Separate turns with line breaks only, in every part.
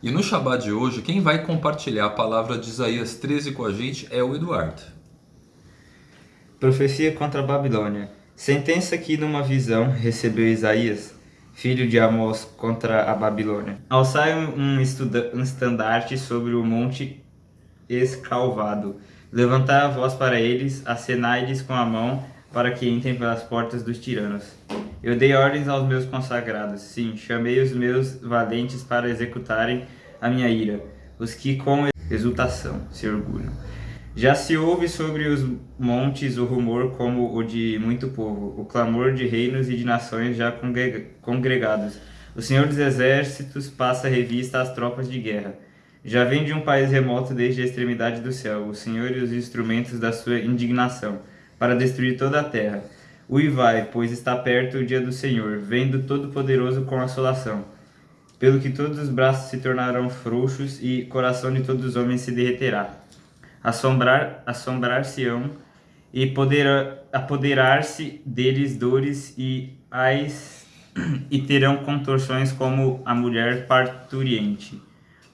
E no Shabbat de hoje, quem vai compartilhar a palavra de Isaías 13 com a gente é o Eduardo.
Profecia contra a Babilônia. Sentença que numa visão recebeu Isaías, filho de Amós, contra a Babilônia. Alçai um, um estandarte sobre o monte escalvado. Levantai a voz para eles, acenai-lhes com a mão, para que entrem pelas portas dos tiranos. Eu dei ordens aos meus consagrados, sim, chamei os meus valentes para executarem a minha ira, os que com exultação se orgulham. Já se ouve sobre os montes o rumor como o de muito povo, o clamor de reinos e de nações já congregados. O Senhor dos Exércitos passa revista às tropas de guerra. Já vem de um país remoto desde a extremidade do céu, o Senhor e os instrumentos da sua indignação, para destruir toda a terra. Uivai, pois está perto o dia do Senhor, vendo Todo-Poderoso com assolação. Pelo que todos os braços se tornarão frouxos e coração de todos os homens se derreterá. Assombrar, assombrar-se-ão e apoderar-se deles dores e ais e terão contorções como a mulher parturiente.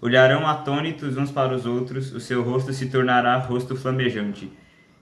Olharão atônitos uns para os outros, o seu rosto se tornará rosto flamejante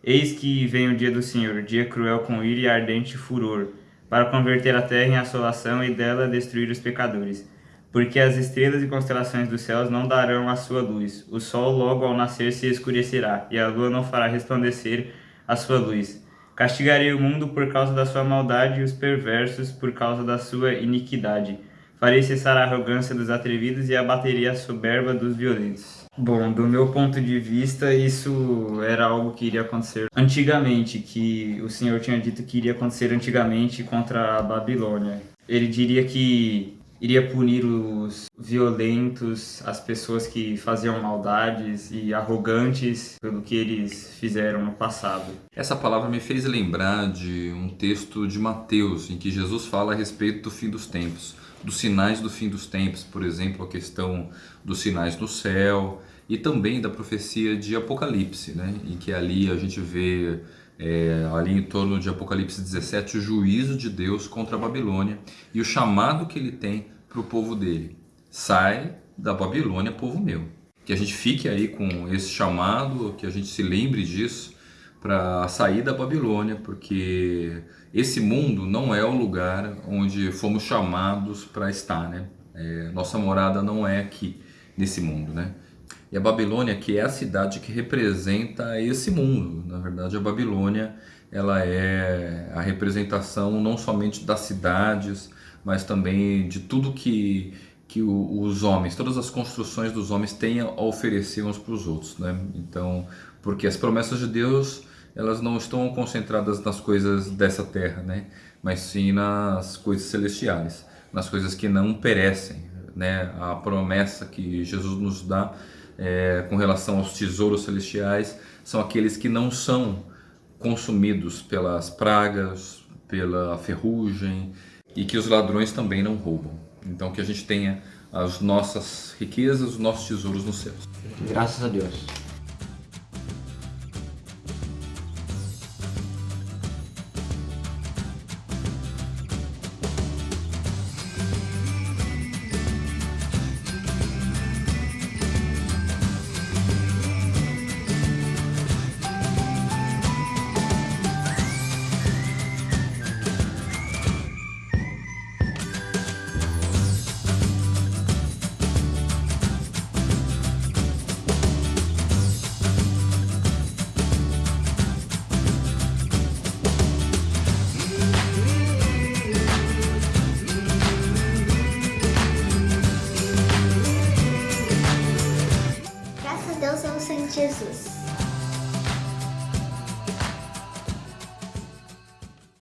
Eis que vem o dia do Senhor, dia cruel com ira e ardente furor, para converter a terra em assolação e dela destruir os pecadores. Porque as estrelas e constelações dos céus não darão a sua luz, o sol logo ao nascer se escurecerá, e a lua não fará resplandecer a sua luz. Castigarei o mundo por causa da sua maldade e os perversos por causa da sua iniquidade. Farei cessar a arrogância dos atrevidos e abaterei a soberba dos violentos. Bom, do meu ponto de vista, isso era algo que iria acontecer antigamente, que o Senhor tinha dito que iria acontecer antigamente contra a Babilônia. Ele diria que iria punir os violentos, as pessoas que faziam maldades e arrogantes pelo que eles fizeram no passado.
Essa palavra me fez lembrar de um texto de Mateus, em que Jesus fala a respeito do fim dos tempos dos sinais do fim dos tempos, por exemplo, a questão dos sinais do céu e também da profecia de Apocalipse, né? em que ali a gente vê é, ali em torno de Apocalipse 17 o juízo de Deus contra a Babilônia e o chamado que ele tem para o povo dele. Sai da Babilônia, povo meu. Que a gente fique aí com esse chamado, que a gente se lembre disso para sair da Babilônia, porque esse mundo não é o lugar onde fomos chamados para estar, né? É, nossa morada não é aqui nesse mundo, né? E a Babilônia que é a cidade que representa esse mundo. Na verdade, a Babilônia ela é a representação não somente das cidades, mas também de tudo que que os homens, todas as construções dos homens têm a oferecer uns para os outros, né? Então, porque as promessas de Deus elas não estão concentradas nas coisas dessa terra, né? mas sim nas coisas celestiais, nas coisas que não perecem. Né? A promessa que Jesus nos dá é, com relação aos tesouros celestiais são aqueles que não são consumidos pelas pragas, pela ferrugem e que os ladrões também não roubam. Então que a gente tenha as nossas riquezas, os nossos tesouros nos céus.
Graças a Deus.
Jesus.